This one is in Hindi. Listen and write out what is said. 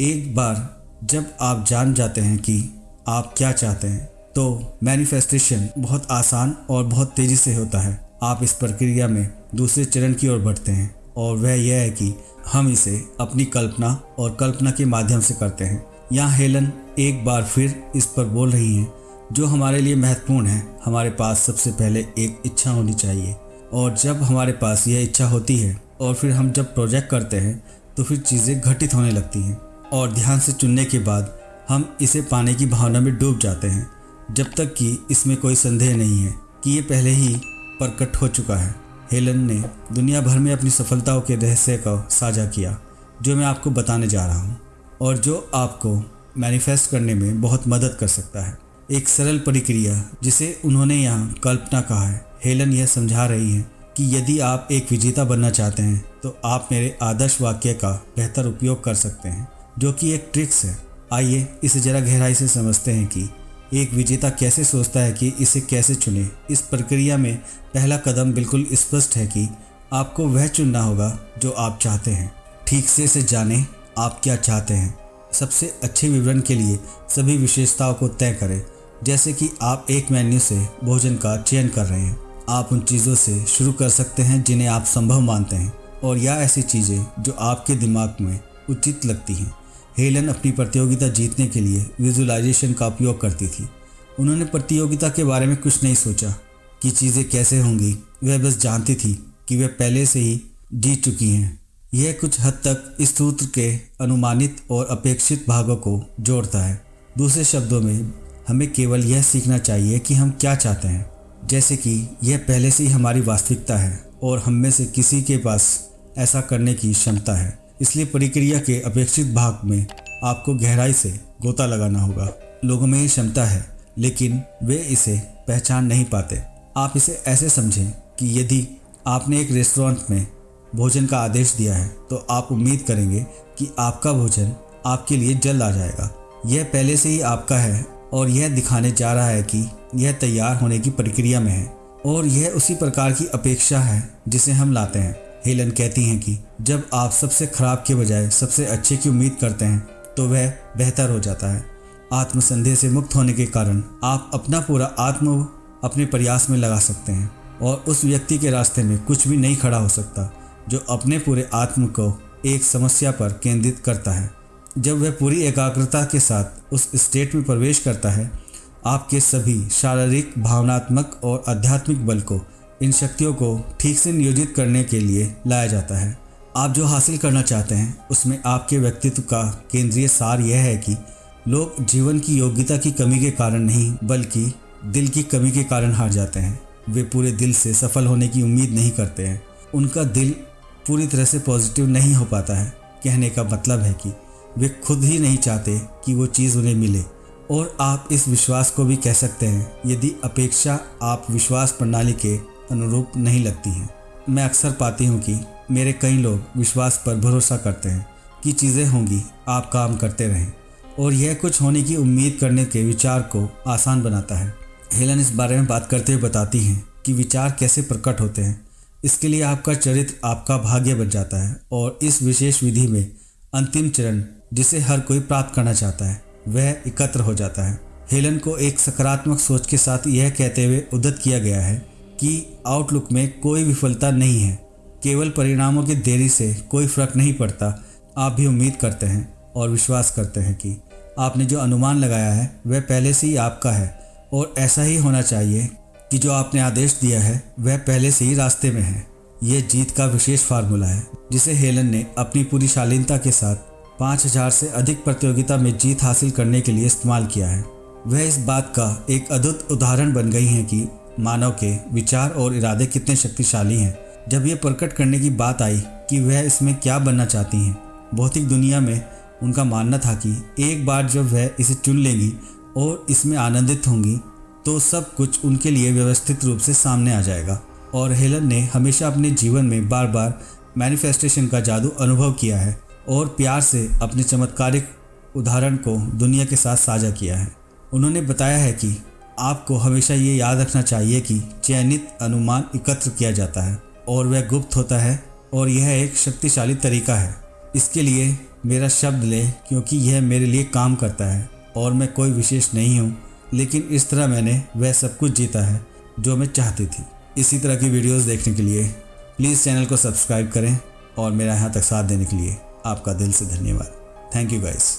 एक बार जब आप जान जाते हैं कि आप क्या चाहते हैं तो मैनिफेस्टेशन बहुत आसान और बहुत तेज़ी से होता है। आप इस प्रक्रिया में दूसरे चरण की ओर बढ़ते हैं और वह यह है कि हम इसे अपनी कल्पना और कल्पना के माध्यम से करते हैं। यहाँ हेलन एक बार फिर इस पर बोल रही हैं, जो हमारे लिए महत्वपूर्ण है। हमारे पास सबसे पहले एक इच्छा होनी चाहिए और जब हमारे पास यह इच्छा होती है और फिर हम जब प्रोजेक्ट करते हैं तो फिर चीज़ें घटित होने लगती हैं। और ध्यान से चुनने के बाद हम इसे पाने की भावना में डूब जाते हैं, जब तक कि इसमें कोई संदेह नहीं है कि ये पहले ही प्रकट हो चुका है। हेलन ने दुनिया भर में अपनी सफलताओं के रहस्य को साझा किया, जो मैं आपको बताने जा रहा हूँ और जो आपको मैनिफेस्ट करने में बहुत मदद कर सकता है। एक सरल प्रक्रिया जिसे उन्होंने यहाँ कल्पना कहा है। हेलन यह समझा रही है कि यदि आप एक विजेता बनना चाहते हैं तो आप मेरे आदर्श वाक्य का बेहतर उपयोग कर सकते हैं। जो कि एक ट्रिक्स है। आइए इसे ज़रा गहराई से समझते हैं कि एक विजेता कैसे सोचता है कि इसे कैसे चुने। इस प्रक्रिया में पहला कदम बिल्कुल स्पष्ट है कि आपको वह चुनना होगा जो आप चाहते हैं। ठीक से इसे जानें आप क्या चाहते हैं। सबसे अच्छे विवरण के लिए सभी विशेषताओं को तय करें। जैसे कि आप एक मेन्यू से भोजन का चयन कर रहे हैं। आप उन चीज़ों से शुरू कर सकते हैं जिन्हें आप संभव मानते हैं। और या ऐसी चीज़ें जो आपके दिमाग में उचित लगती हैं। हेलन अपनी प्रतियोगिता जीतने के लिए विजुलाइजेशन का उपयोग करती थी। उन्होंने प्रतियोगिता के बारे में कुछ नहीं सोचा कि चीज़ें कैसे होंगी। वह बस जानती थी कि वह पहले से ही जीत चुकी हैं। यह कुछ हद तक इस सूत्र के अनुमानित और अपेक्षित भागों को जोड़ता है। दूसरे शब्दों में, हमें केवल यह सीखना चाहिए कि हम क्या चाहते हैं। जैसे कि यह पहले से ही हमारी वास्तविकता है और हम में से किसी के पास ऐसा करने की क्षमता है। इसलिए प्रक्रिया के अपेक्षित भाग में आपको गहराई से गोता लगाना होगा। लोगों में क्षमता है, लेकिन वे इसे पहचान नहीं पाते। आप इसे ऐसे समझें कि यदि आपने एक रेस्टोरेंट में भोजन का आदेश दिया है तो आप उम्मीद करेंगे कि आपका भोजन आपके लिए जल्द आ जाएगा। यह पहले से ही आपका है और यह दिखाने जा रहा है कि यह तैयार होने की प्रक्रिया में है और यह उसी प्रकार की अपेक्षा है जिसे हम लाते हैं। हेलन कहती हैं कि जब आप सबसे खराब के बजाय सबसे अच्छे की उम्मीद करते हैं तो वह बेहतर हो जाता है। आत्मसंदेह से मुक्त होने के कारण आप अपना पूरा आत्म अपने प्रयास में लगा सकते हैं और उस व्यक्ति के रास्ते में कुछ भी नहीं खड़ा हो सकता, जो अपने पूरे आत्म को एक समस्या पर केंद्रित करता है। जब वह पूरी एकाग्रता के साथ उस स्टेट में प्रवेश करता है, आपके सभी शारीरिक, भावनात्मक और आध्यात्मिक बल को इन शक्तियों को ठीक से नियोजित करने के लिए लाया जाता है। आप जो हासिल करना चाहते हैं, उसमें आपके व्यक्तित्व का केंद्रीय सार यह है कि लोग जीवन की योग्यता की कमी के कारण नहीं, बल्कि दिल की कमी के कारण हार जाते हैं। वे पूरे दिल से सफल होने की उम्मीद नहीं करते हैं। उनका दिल पूरी तरह से पॉजिटिव नहीं हो पाता है। कहने का मतलब है कि वे खुद ही नहीं चाहते कि वो चीज़ उन्हें मिले। और आप इस विश्वास को भी कह सकते हैं, यदि अपेक्षा आप विश्वास प्रणाली के अनुरूप नहीं लगती हैं। मैं अक्सर पाती हूँ कि मेरे कई लोग विश्वास पर भरोसा करते हैं कि चीज़ें होंगी, आप काम करते रहें, और यह कुछ होने की उम्मीद करने के विचार को आसान बनाता है। हेलन इस बारे में बात करते हुए बताती हैं कि विचार कैसे प्रकट होते हैं। इसके लिए आपका चरित्र आपका भाग्य बन जाता है, और इस विशेष विधि में अंतिम चरण जिसे हर कोई प्राप्त करना चाहता है, वह एकत्र हो जाता है। हेलन को एक सकारात्मक सोच के साथ यह कहते हुए उद्दत किया गया है कि आउटलुक में कोई विफलता नहीं है। केवल परिणामों की देरी से कोई फ़र्क नहीं पड़ता। आप भी उम्मीद करते हैं और विश्वास करते हैं कि आपने जो अनुमान लगाया है, वह पहले से ही आपका है और ऐसा ही होना चाहिए कि जो आपने आदेश दिया है, वह पहले से ही रास्ते में है। यह जीत का विशेष फार्मूला है, जिसे हेलन ने अपनी पूरी शालीनता के साथ पाँच हज़ार से अधिक प्रतियोगिता में जीत हासिल करने के लिए इस्तेमाल किया है। वह इस बात का एक अद्भुत उदाहरण बन गई हैं कि मानव के विचार और इरादे कितने शक्तिशाली हैं। जब ये प्रकट करने की बात आई कि वह इसमें क्या बनना चाहती हैं, भौतिक दुनिया में उनका मानना था कि एक बार जब वह इसे चुन लेंगी और इसमें आनंदित होंगी तो सब कुछ उनके लिए व्यवस्थित रूप से सामने आ जाएगा। और हेलन ने हमेशा अपने जीवन में बार बार मैनिफेस्टेशन का जादू अनुभव किया है और प्यार से अपने चमत्कारिक उदाहरण को दुनिया के साथ साझा किया है। उन्होंने बताया है कि आपको हमेशा ये याद रखना चाहिए कि चयनित अनुमान एकत्र किया जाता है और वह गुप्त होता है और यह एक शक्तिशाली तरीका है। इसके लिए मेरा शब्द लें क्योंकि यह मेरे लिए काम करता है और मैं कोई विशेष नहीं हूँ, लेकिन इस तरह मैंने वह सब कुछ जीता है जो मैं चाहती थी। इसी तरह की वीडियोस देखने के लिए प्लीज़ चैनल को सब्सक्राइब करें और मेरा यहाँ तक साथ देने के लिए आपका दिल से धन्यवाद। Thank you guys.